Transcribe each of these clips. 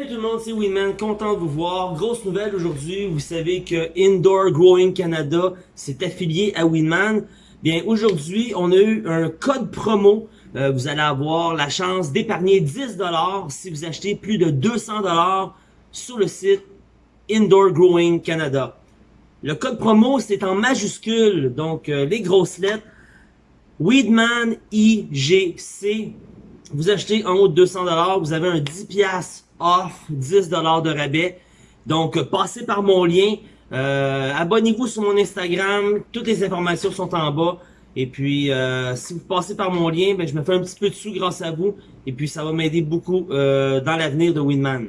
Salut tout le monde, c'est Winman, content de vous voir. Grosse nouvelle aujourd'hui, vous savez que Indoor Growing Canada s'est affilié à Winman. Bien, aujourd'hui, on a eu un code promo. Euh, vous allez avoir la chance d'épargner 10$ si vous achetez plus de 200$ sur le site Indoor Growing Canada. Le code promo, c'est en majuscule, donc euh, les grosses lettres. Weedman IGC. Vous achetez en haut de 200$, vous avez un 10$ off, 10$ de rabais. Donc, passez par mon lien. Euh, Abonnez-vous sur mon Instagram. Toutes les informations sont en bas. Et puis, euh, si vous passez par mon lien, ben, je me fais un petit peu de sous grâce à vous. Et puis, ça va m'aider beaucoup euh, dans l'avenir de Winman.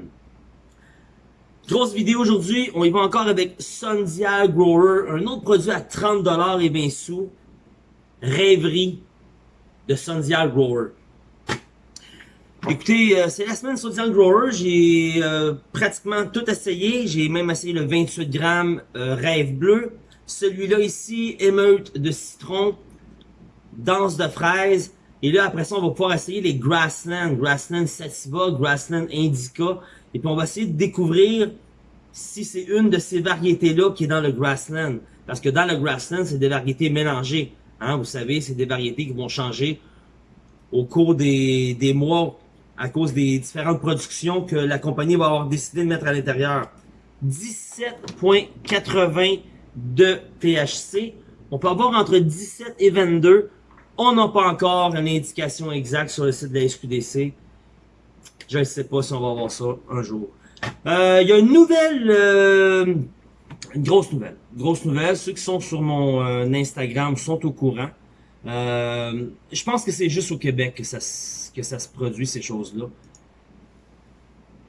Grosse vidéo aujourd'hui. On y va encore avec Sundia Grower. Un autre produit à 30$ et 20 sous. Rêverie de Sundia Grower. Écoutez, euh, c'est la semaine sur Grower. J'ai euh, pratiquement tout essayé. J'ai même essayé le 28 grammes euh, Rêve Bleu. Celui-là ici, émeute de citron, danse de fraise. Et là, après ça, on va pouvoir essayer les Grassland. Grassland Sativa, Grassland Indica. Et puis, on va essayer de découvrir si c'est une de ces variétés-là qui est dans le Grassland. Parce que dans le Grassland, c'est des variétés mélangées. Hein, vous savez, c'est des variétés qui vont changer au cours des, des mois à cause des différentes productions que la compagnie va avoir décidé de mettre à l'intérieur. 17.80 de THC. On peut avoir entre 17 et 22. On n'a pas encore une indication exacte sur le site de la SQDC. Je ne sais pas si on va avoir ça un jour. Euh, il y a une nouvelle, euh, une grosse nouvelle. Grosse nouvelle. Ceux qui sont sur mon euh, Instagram sont au courant. je pense que c'est juste au Québec que ça que ça se produit, ces choses-là.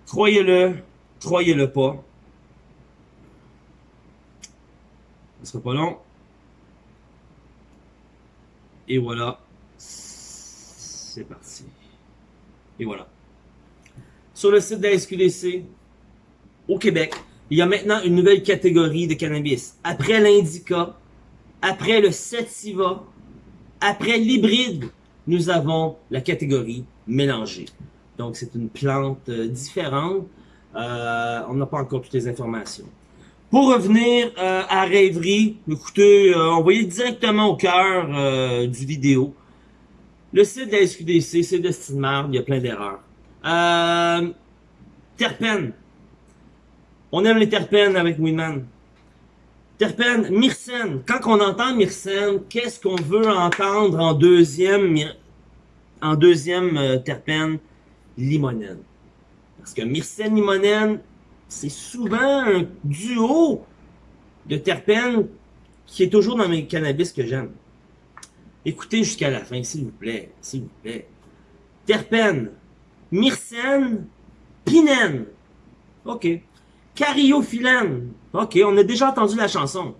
Croyez-le, croyez-le pas. Ce sera pas long. Et voilà. C'est parti. Et voilà. Sur le site de la SQDC, au Québec, il y a maintenant une nouvelle catégorie de cannabis. Après l'indica, après le sativa, après l'hybride, nous avons la catégorie mélangée. Donc, c'est une plante euh, différente. Euh, on n'a pas encore toutes les informations. Pour revenir euh, à Rêverie, écoutez, on va y directement au cœur du vidéo. Le site de la SQDC, c'est de Stinmar, il y a plein d'erreurs. terpènes. On aime les terpènes avec Winman. Terpène, myrcène. Quand on entend myrcène, qu'est-ce qu'on veut entendre en deuxième, en deuxième euh, terpène? Limonène. Parce que myrcène, limonène, c'est souvent un duo de terpènes qui est toujours dans mes cannabis que j'aime. Écoutez jusqu'à la fin, s'il vous plaît, s'il vous plaît. Terpène, myrcène, pinène. OK. Cariophyllène. Ok, on a déjà entendu la chanson.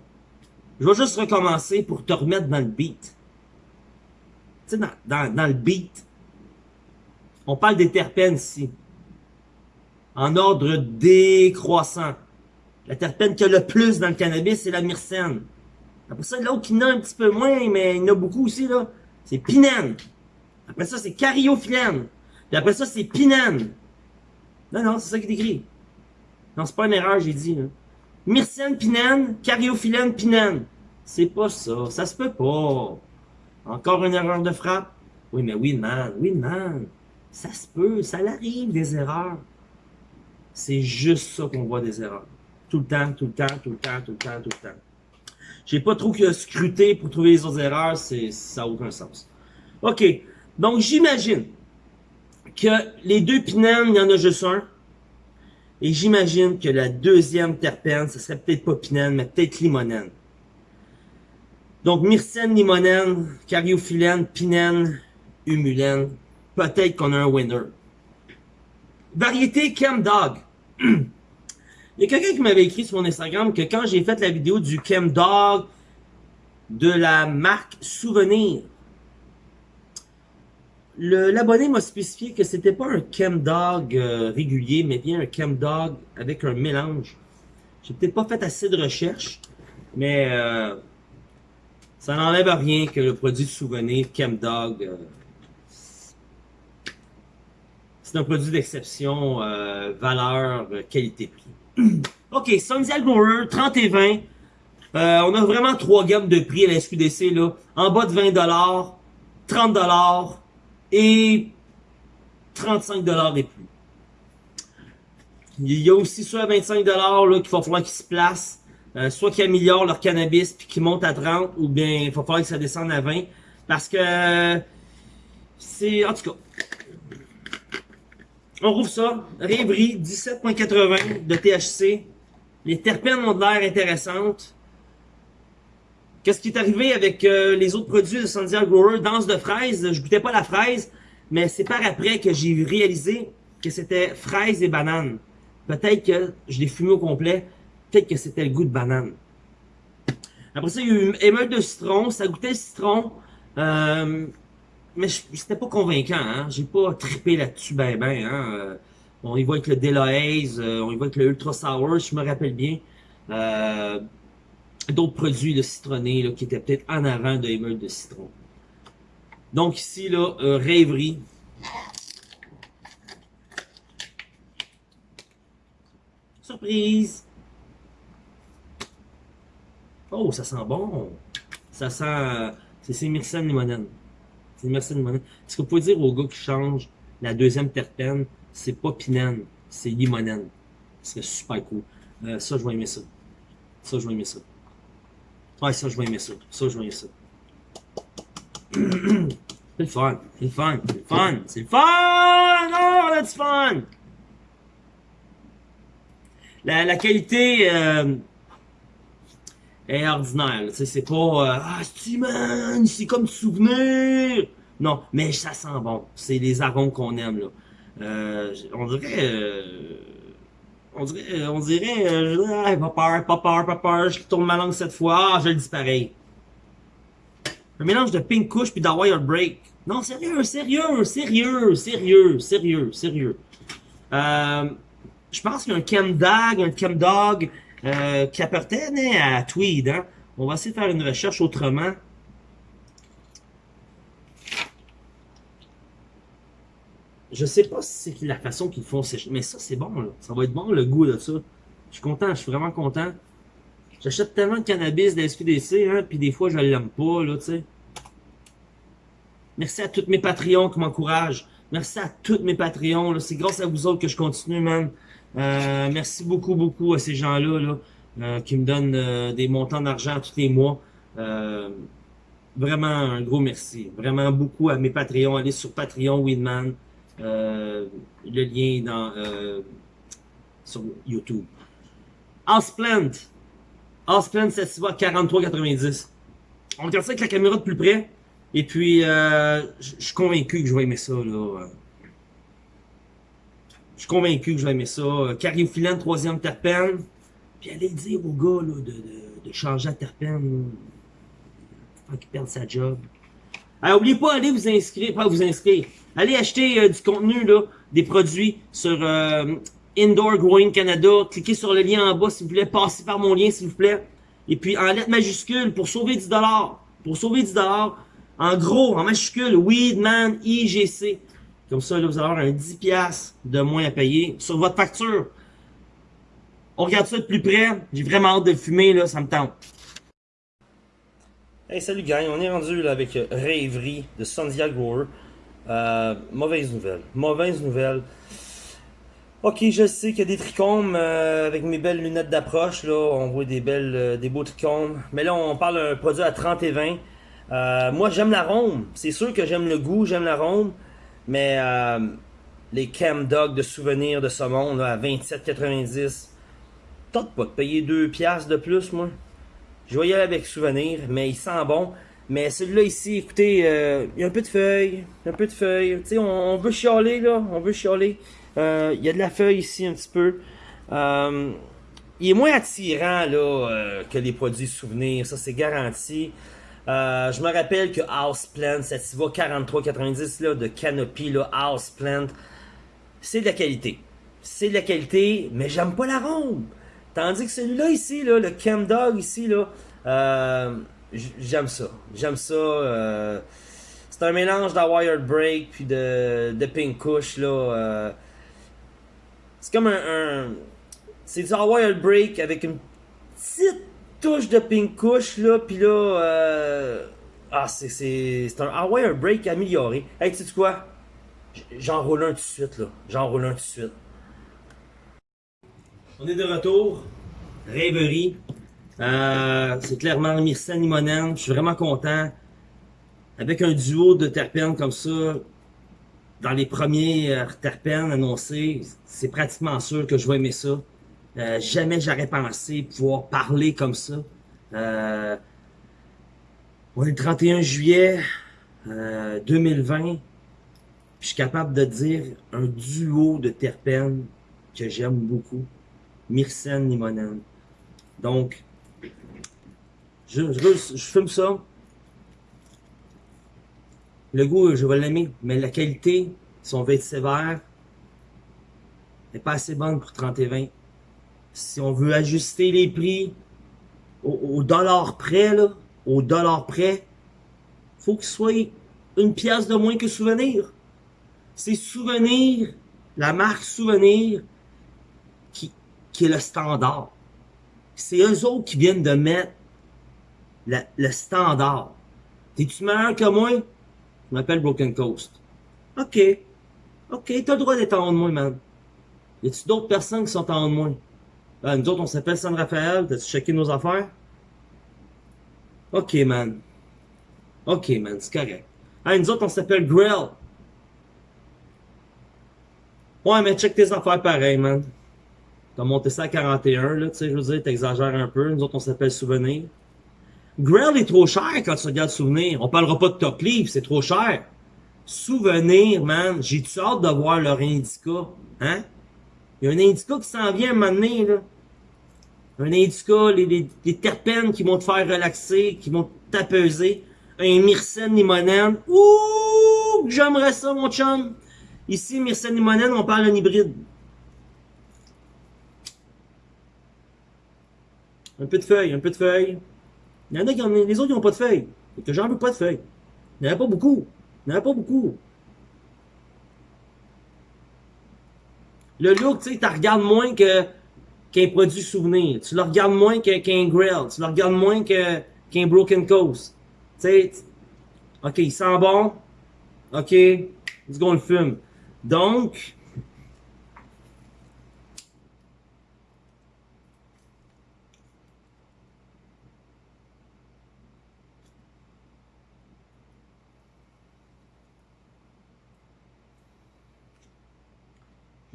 Je vais juste recommencer pour te remettre dans le beat. Tu sais, dans, dans, le beat, on parle des terpènes ici. En ordre décroissant. La terpène qui a le plus dans le cannabis, c'est la myrcène. Après ça, l'autre qui en a un petit peu moins, mais il y en a beaucoup aussi, là, c'est pinène. Après ça, c'est cariophyllène. Puis après ça, c'est pinène. Non, non, c'est ça qui est écrit. Non, c'est pas une erreur, j'ai dit. Là. Myrcène pinène, cariophyllène pinène. C'est pas ça, ça se peut pas. Encore une erreur de frappe? Oui, mais oui, man, oui, man. Ça se peut, ça arrive des erreurs. C'est juste ça qu'on voit des erreurs. Tout le temps, tout le temps, tout le temps, tout le temps, tout le temps. J'ai pas trop que scruter pour trouver les autres erreurs, c'est ça n'a aucun sens. OK, donc j'imagine que les deux pinènes, il y en a juste un. Et j'imagine que la deuxième terpène, ce serait peut-être pas pinène, mais peut-être limonène. Donc, myrcène, limonène, cariophyllène, pinène, humulène. Peut-être qu'on a un winner. Variété Dog. Il y a quelqu'un qui m'avait écrit sur mon Instagram que quand j'ai fait la vidéo du Dog de la marque Souvenir, L'abonné m'a spécifié que c'était pas un chemdog euh, régulier, mais bien un chemdog avec un mélange. J'ai peut-être pas fait assez de recherches, mais euh, ça n'enlève rien que le produit de souvenir chemdog, euh, c'est un produit d'exception, euh, valeur, euh, qualité-prix. ok, Sundial Grower, 30 et 20. Euh, on a vraiment trois gammes de prix à la SQDC, là. En bas de 20$, 30$ et 35$ et plus. Il y a aussi soit à 25$ là qu'il va falloir qu'ils se placent. Euh, soit qu'ils améliorent leur cannabis puis qu'ils montent à 30 ou bien il va falloir que ça descende à 20 parce que c'est en tout cas on rouvre ça rêverie 17.80 de THC les terpènes ont de l'air intéressantes qu'est-ce qui est arrivé avec euh, les autres produits de Sandia Grower danse de fraise je goûtais pas la fraise mais c'est par après que j'ai réalisé que c'était fraise et banane peut-être que je l'ai fumé au complet peut-être que c'était le goût de banane. Après ça, il y a eu émeute de citron. Ça goûtait le citron. Euh, mais c'était pas convaincant. Hein? J'ai pas trippé là-dessus ben ben. Hein? Euh, on y voit avec le Delahaze, euh, on y voit avec le Ultra Sour, je me rappelle bien. Euh, D'autres produits de citronnés là, qui étaient peut-être en avant de émeute de citron. Donc ici, là, euh, rêverie. Surprise! Oh, ça sent bon. Ça sent... C'est Myrcène limonène. C'est Myrcène limonène. Est-ce que vous pouvez dire au gars qui change la deuxième terpène, c'est pas pinène, c'est limonène. C'est super cool. Euh, ça, je vais aimer ça. Ça, je vais aimer ça. Ouais, ça, je vais aimer ça. Ça, je vais aimer ça. c'est le fun. C'est le fun. C'est le fun. C'est le fun! Oh, that's fun! La, la qualité... Euh, est ordinaire. C'est pas euh, Ah, c'est man, c'est comme souvenir. Non, mais ça sent bon. C'est les arômes qu'on aime là. Euh, on dirait. Euh, on dirait. On dirait. Euh, pas peur, pas peur, pas peur. Je tourne ma langue cette fois. Ah, je le dis pareil. Un mélange de Pink Kush puis d'Hawaii Break. Non, sérieux, sérieux, sérieux, sérieux, sérieux, sérieux. Euh, je pense qu'il y a un Chem Dog, un Chem Dog, euh, qui appartenait à Tweed. Hein? On va essayer de faire une recherche autrement. Je sais pas si c'est la façon qu'ils font sécher, mais ça c'est bon là. Ça va être bon le goût de ça. Je suis content, je suis vraiment content. J'achète tellement de cannabis de la SQDC, hein, puis des fois je l'aime pas, là, tu sais. Merci à tous mes Patreons qui m'encouragent. Merci à tous mes Patreons, c'est grâce à vous autres que je continue, man. Euh, merci beaucoup, beaucoup à ces gens-là là, euh, qui me donnent euh, des montants d'argent tous les mois. vraiment un gros merci. Vraiment beaucoup à mes Patreons. Allez sur Patreon Winman. Le lien dans sur YouTube. Houseplant. Houseplant, ça se voit à 43,90. On regarde ça avec la caméra de plus près. Et puis, je suis convaincu que je vais aimer ça. Je suis convaincu que je vais aimer ça. Cariophyllène, troisième terpène. Puis allez dire au gars là, de, de, de changer la terpène. Faut qu'il perde sa job. Alors, oubliez pas, allez vous inscrire, pas vous inscrire. Allez acheter euh, du contenu, là, des produits sur euh, Indoor Growing Canada. Cliquez sur le lien en bas, s'il vous plaît. Passez par mon lien, s'il vous plaît. Et puis, en lettres majuscules, pour sauver 10$. Pour sauver 10$. En gros, en majuscule, Weedman IGC. Comme ça, là, vous allez avoir un 10$ de moins à payer sur votre facture. On regarde ça de plus près. J'ai vraiment hâte de fumer, là, ça me tente. Hey, salut gang, on est rendu là, avec euh, Rêverie de Sandia Grower. Euh, mauvaise nouvelle. Mauvaise nouvelle. Ok, je sais qu'il y a des trichomes euh, avec mes belles lunettes d'approche. là, On voit des belles, des beaux trichomes. Mais là, on parle d'un produit à 30 et 20. moi, j'aime l'arôme. C'est sûr que j'aime le goût, j'aime l'arôme. Mais les Cam Dog de souvenirs de saumon là, à 27,90. Tente pas de payer 2 piastres de plus, moi. Je vais avec souvenir, mais il sent bon. Mais celui-là ici, écoutez, euh, il y a un peu de feuilles, un peu de feuilles. Tu sais, on, veut chialer, là, on veut chialer. Euh, il y a de la feuille ici un petit peu. il est moins attirant, là, que les produits souvenirs, ça c'est garanti. Euh, je me rappelle que Houseplant, cette va 43,90 là, de Canopy, là, Houseplant, c'est de la qualité. C'est de la qualité, mais j'aime pas l'arôme. Tandis que celui-là ici, là, le Chem Dog ici, là, euh, j'aime ça. J'aime ça. Euh, c'est un mélange d'Wired Break puis de, de Pink Kush, là. euh, c'est comme un. c'est du Wired Break avec une petite touche de Pink Kush, là. Puis là. ah, c'est, c'est, c'est un Wired Break amélioré. Hey, tu sais quoi? J'en roule un tout de suite, là. J'en roule un tout de suite. On est de retour. Rêverie. Euh, c'est clairement Myrcène Limonène. Je suis vraiment content. Avec un duo de terpènes comme ça, dans les premiers euh, terpènes annoncés, c'est pratiquement sûr que je vais aimer ça. Euh, jamais j'aurais pensé pouvoir parler comme ça. On est le 31 juillet euh, 2020. puis Je suis capable de dire un duo de terpènes que j'aime beaucoup. Myrcène Limonène. Donc, je, fume ça. Le goût, je vais l'aimer, mais la qualité, si on veut être sévère, n'est pas assez bonne pour 30 et 20. Si on veut ajuster les prix au, au dollar près, là, au dollar près, faut qu'il soit une pièce de moins que Souvenir. C'est Souvenir, la marque Souvenir, qui, est le standard. C'est eux autres qui viennent de mettre la- le standard. T'es-tu meilleur que moi? Je m'appelle Broken Coast. Ok. Ok, t'as le droit d'être en haut de moi, man. Y a-tu d'autres personnes qui sont en haut de moi? Ben, nous autres, on s'appelle San Rafael. T'as-tu checké nos affaires? Ok, man. Ok, man, c'est correct. Hey, nous autres, on s'appelle Grill. Ouais, mais check tes affaires pareil, man. T'as monté ça à 41, là, tu sais, je veux dire, t'exagères un peu. Nous autres, on s'appelle Souvenir. Grill est trop cher quand tu regardes Souvenir. On parlera pas de Top Leaf, c'est trop cher. Souvenir, man, j'ai-tu hâte de voir leur indica, hein? Il y a un indica qui s'en vient à un moment donné, là. Un indica, les, les, les terpènes qui vont te faire relaxer, qui vont t'apaiser. Un myrcène limonène. Ouh, j'aimerais ça, mon chum. Ici, myrcène limonène, on parle d'un hybride. Un peu de feuilles, un peu de feuilles. Il y en a qui en les autres, ils n'ont pas de feuilles. Et que j'en veux pas de feuilles. Il n'y en a pas beaucoup. Il n'y en a pas beaucoup. Le look, tu sais, tu regardes moins qu'un produit souvenir. Tu le regardes moins qu'un grill. Tu le regardes moins qu'un broken coast. Tu sais, ok, il sent bon. Ok, dis qu'on le fume. Donc,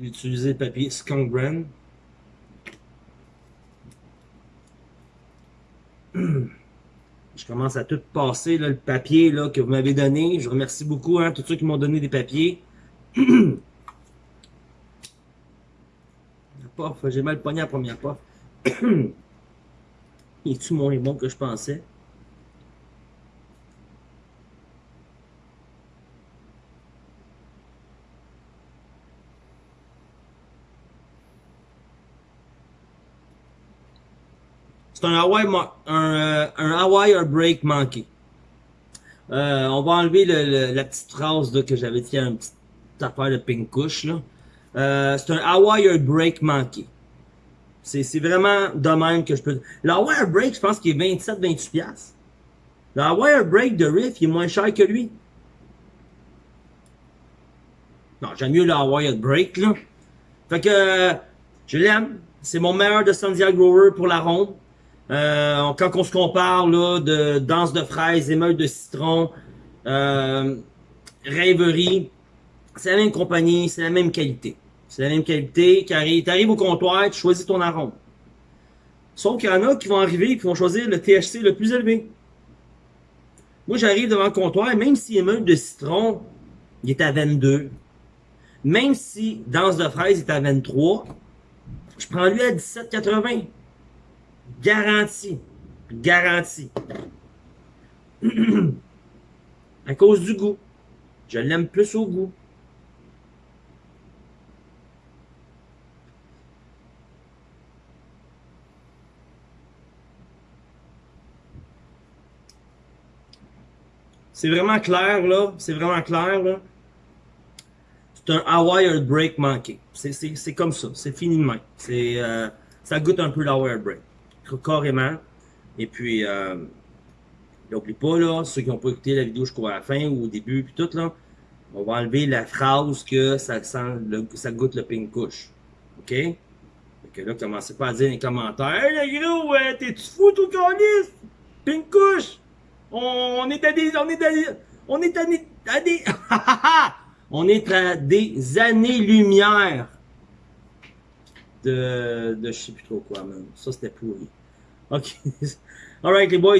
j'ai utilisé le papier Skunk Brand. Je commence à tout passer, le papier là, que vous m'avez donné. Je remercie beaucoup hein, tous ceux qui m'ont donné des papiers. J'ai mal pogné la première puff. Il est-tu moins bon que je pensais? C'est un Hawaii, euh, un Hawaii Break manqué. Euh, on va enlever le, le- la petite phrase que j'avais dit, une petite affaire de pink couche. Euh, c'est un Hawaii Break manqué. C'est, vraiment de même que je peux... Le Hawaii Break, je pense qu'il est 27-28$. piastres. Le Hawaii Break de Riff, il est moins cher que lui. Non, j'aime mieux le Hawaii Break, là. Fait que, je l'aime. C'est mon meilleur de Sandia Grower pour la ronde. Euh, quand on se compare là, de danse de fraises, émeute de citron, euh, rêverie, c'est la même compagnie, c'est la même qualité. C'est la même qualité. Tu arrives au comptoir, tu choisis ton arôme. Sauf qu'il y en a qui vont arriver et qui vont choisir le THC le plus élevé. Moi, j'arrive devant le comptoir, même si émeute de citron, il est à 22. Même si danse de fraise est à 23, je prends lui à 17,80. Garanti. Garanti. à cause du goût. Je l'aime plus au goût. C'est vraiment clair, là. C'est vraiment clair, là. C'est un Hawaii Break manqué. C'est comme ça. C'est fini de. C'est, euh, ça goûte un peu l'Hawaii Break. Carrément. Et puis, euh, n'oublie pas, là, ceux qui n'ont pas écouté la vidéo jusqu'à la fin ou au début, puis tout, là, on va enlever la phrase que ça sent, le, ça goûte le pink couche. OK? Fait que là, commencez pas à dire dans les commentaires, Hey, le gros, ouais, t'es-tu fou, tout canis? Pink couche! On, est à des, on est à des, on est à des, à on est à des années-lumière de, de je sais plus trop quoi, man. Ça, c'était pourri. OK. Alright, les boys.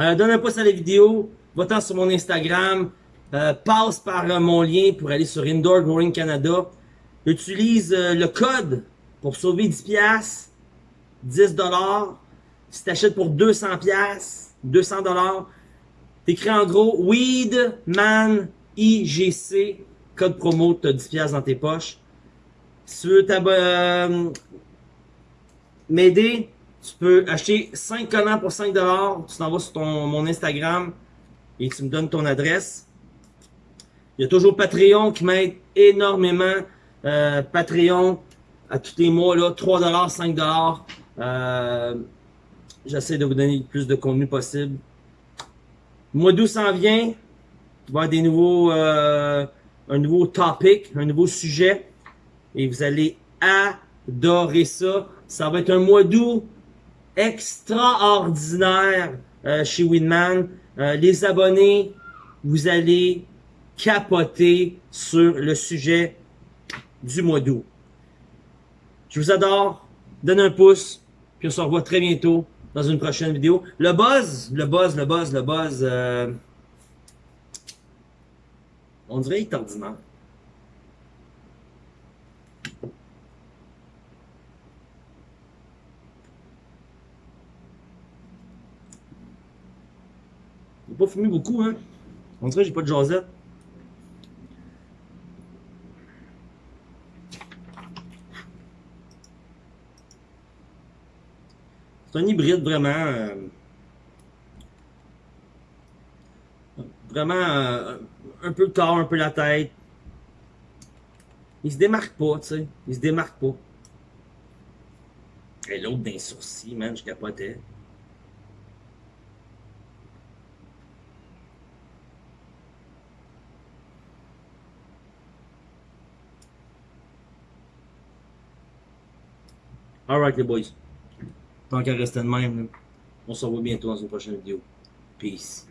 Euh, donne un pouce à la vidéo. Va-t'en sur mon Instagram. Euh, passe par euh, mon lien pour aller sur Indoor Growing Canada. Utilise euh, le code pour sauver 10 pièces, 10 dollars. Si t'achètes pour 200 pièces, 200 dollars, t'écris en gros Weedman IGC, code promo, t'as 10 pièces dans tes poches. Si tu veux euh, m'aider, tu peux acheter 5 collants pour 5 dollars. Tu t'en vas sur ton, mon Instagram et tu me donnes ton adresse. Il y a toujours Patreon qui m'aide énormément. Euh, Patreon, à tous les mois, là, 3$, 5$. Euh, J'essaie de vous donner le plus de contenu possible. Le mois d'août s'en vient. Il va y avoir des nouveaux, euh, un nouveau topic, un nouveau sujet. Et vous allez adorer ça. Ça va être un mois d'août extraordinaire euh, chez Winman. Euh, les abonnés, vous allez capoter sur le sujet du mois d'août. Je vous adore. Donne un pouce. Puis on se revoit très bientôt dans une prochaine vidéo. Le buzz, le buzz, le buzz, le buzz. Euh, on dirait qu'il est ordinaire. Pas fumé beaucoup, hein. On dirait que j'ai pas de jasette. C'est un hybride vraiment... euh, vraiment euh, un peu le corps, un peu la tête. Il se démarque pas, tu sais. Il se démarque pas. Et l'autre d'un sourcil, man, je capotais. Alright les boys. Tant qu'à rester de même, on se revoit bientôt dans une prochaine vidéo. Peace.